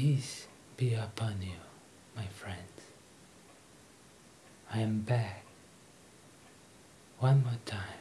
Peace be upon you, my friends. I am back one more time.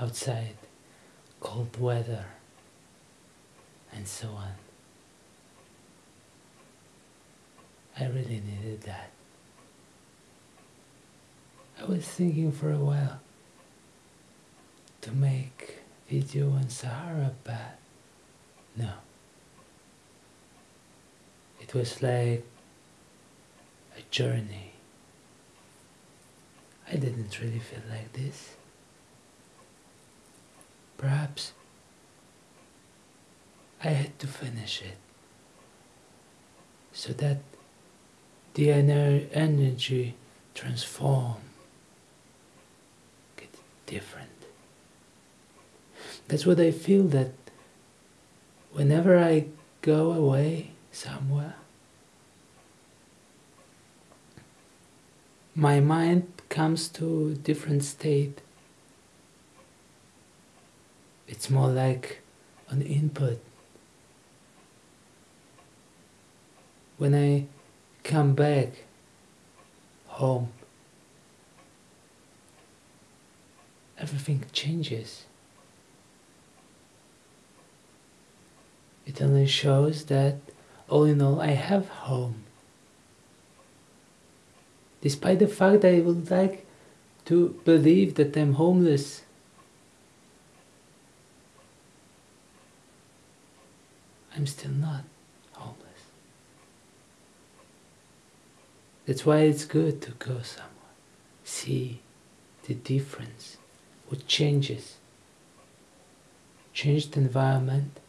Outside, cold weather, and so on. I really needed that. I was thinking for a while to make video on Sahara, but no. It was like a journey. I didn't really feel like this. Perhaps I had to finish it so that the ener energy transform get different. That's what I feel that whenever I go away somewhere, my mind comes to a different state. It's more like an input. When I come back home, everything changes. It only shows that all in all I have home. Despite the fact that I would like to believe that I'm homeless. I'm still not homeless. That's why it's good to go somewhere, see the difference, what changes, changed environment,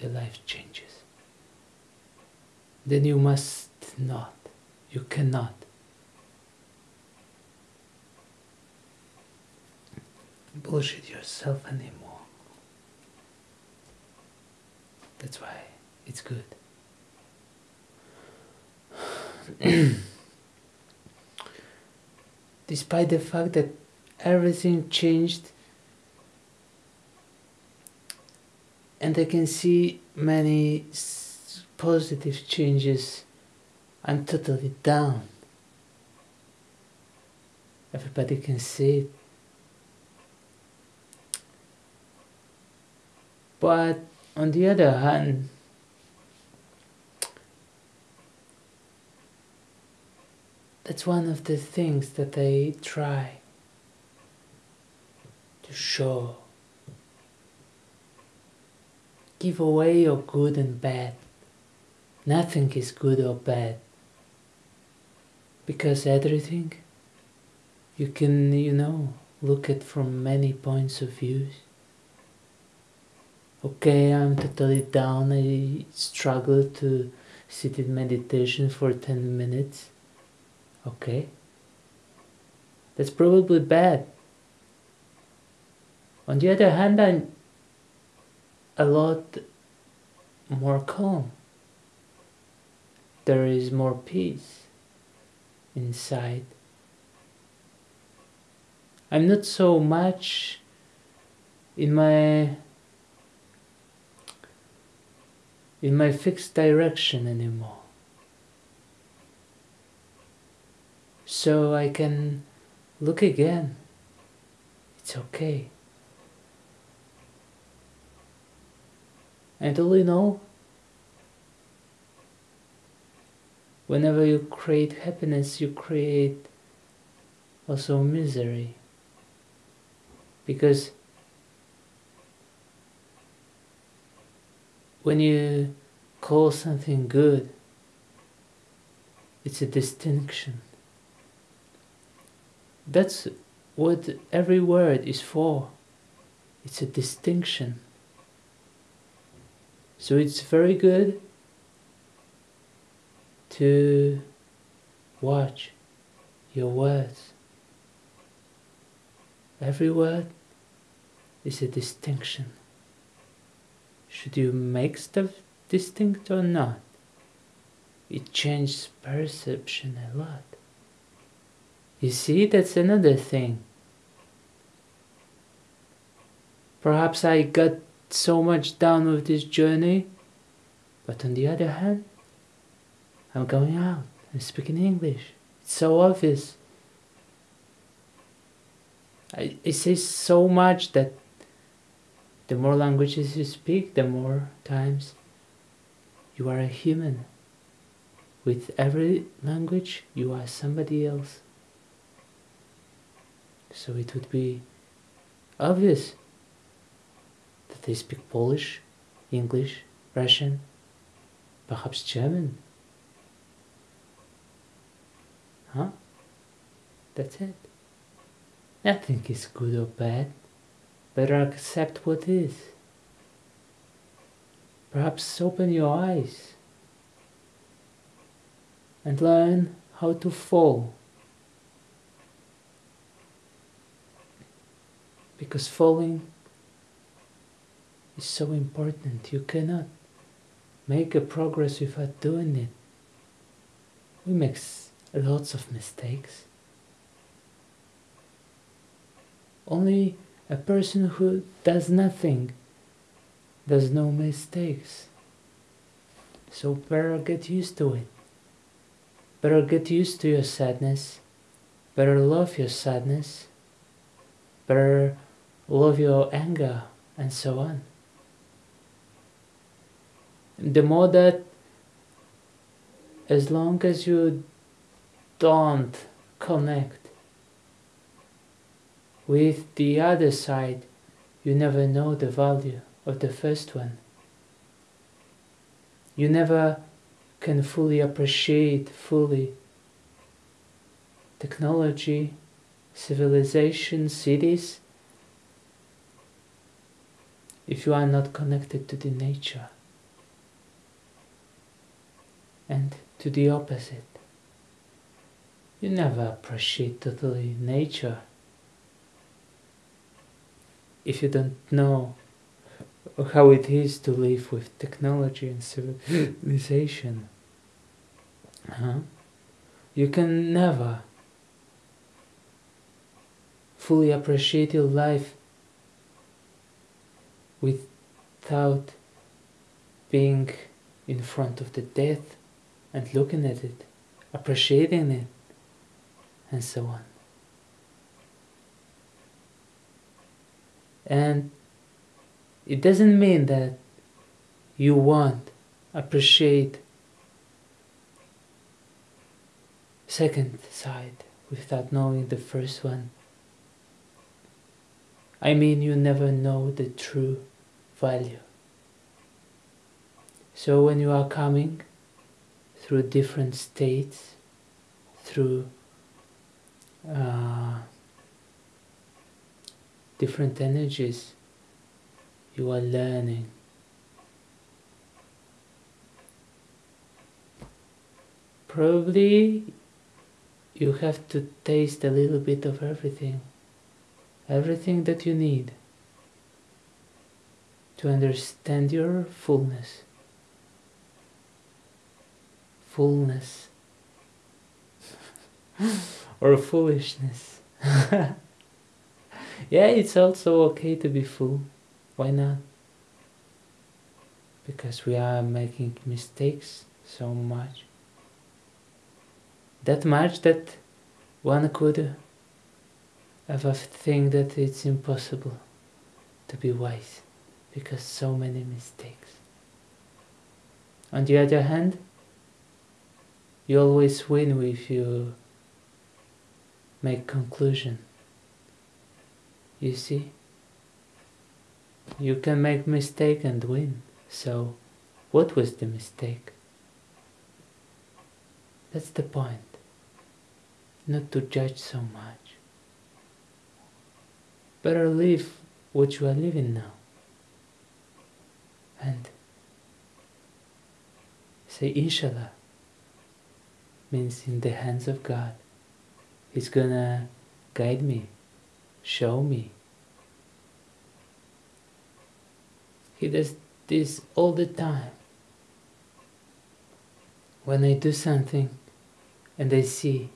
the life changes. Then you must not, you cannot bullshit yourself anymore. That's why it's good. Despite the fact that everything changed and I can see many positive changes, I'm totally down. Everybody can see it. But on the other hand, that's one of the things that I try to show. Give away your good and bad. Nothing is good or bad. Because everything you can, you know, look at from many points of views okay, I'm totally down, I struggle to sit in meditation for 10 minutes, okay, that's probably bad. On the other hand, I'm a lot more calm. There is more peace inside. I'm not so much in my in my fixed direction anymore. So I can look again. It's okay. And all in all, whenever you create happiness, you create also misery. Because when you call something good, it's a distinction. That's what every word is for. It's a distinction. So it's very good to watch your words. Every word is a distinction. Should you make stuff distinct or not? It changes perception a lot. You see, that's another thing. Perhaps I got so much done with this journey, but on the other hand, I'm going out. I'm speaking English. It's so obvious. I, it says so much that the more languages you speak, the more times you are a human. With every language, you are somebody else. So it would be obvious they speak Polish, English, Russian, perhaps German. Huh? That's it. Nothing is good or bad. Better accept what is. Perhaps open your eyes and learn how to fall. Because falling is so important. You cannot make a progress without doing it. We make lots of mistakes. Only a person who does nothing does no mistakes. So better get used to it. Better get used to your sadness. Better love your sadness. Better love your anger and so on the more that as long as you don't connect with the other side, you never know the value of the first one. You never can fully appreciate fully technology, civilization, cities, if you are not connected to the nature and to the opposite. You never appreciate totally nature if you don't know how it is to live with technology and civilization. Huh? You can never fully appreciate your life without being in front of the death and looking at it, appreciating it, and so on. And it doesn't mean that you won't appreciate second side without knowing the first one. I mean you never know the true value. So when you are coming through different states, through uh, different energies, you are learning. Probably you have to taste a little bit of everything, everything that you need to understand your fullness fullness or foolishness. yeah, it's also okay to be full. Why not? Because we are making mistakes so much. That much that one could ever think that it's impossible to be wise because so many mistakes. On the other hand, you always win if you make conclusion. You see? You can make mistake and win. So, what was the mistake? That's the point. Not to judge so much. Better live what you are living now. And say Inshallah means in the hands of God. He's gonna guide me, show me. He does this all the time. When I do something and I see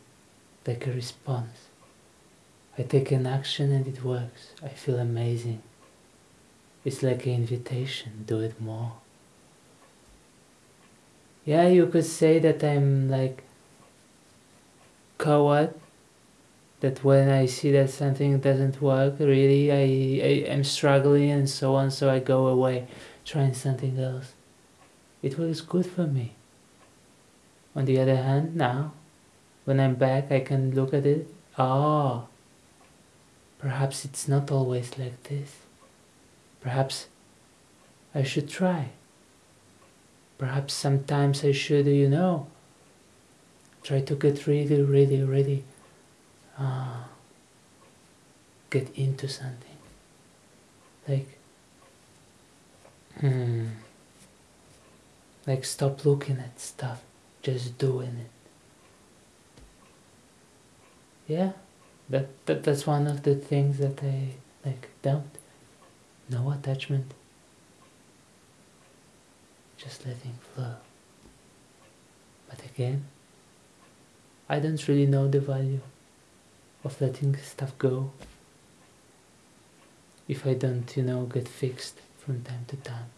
like a response, I take an action and it works. I feel amazing. it's like an invitation, do it more. Yeah, you could say that I'm like coward that when I see that something doesn't work, really, I, I am struggling and so on, so I go away trying something else. It was good for me. On the other hand, now, when I'm back, I can look at it. Oh, perhaps it's not always like this. Perhaps I should try. Perhaps sometimes I should, you know, try to get really, really, really uh, get into something. Like, hmm, like stop looking at stuff, just doing it. Yeah, that, that that's one of the things that I like don't. No attachment. Just letting flow. But again, I don't really know the value of letting stuff go if I don't, you know, get fixed from time to time.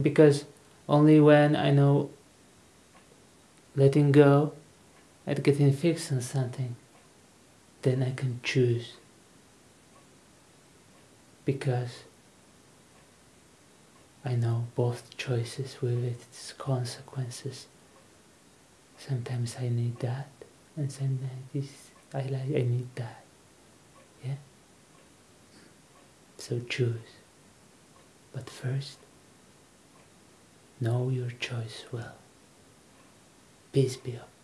Because only when I know letting go and getting fixed on something, then I can choose. Because I know both choices with its consequences. Sometimes I need that and sometimes I like I need that. Yeah? So choose. But first know your choice well. Peace be upon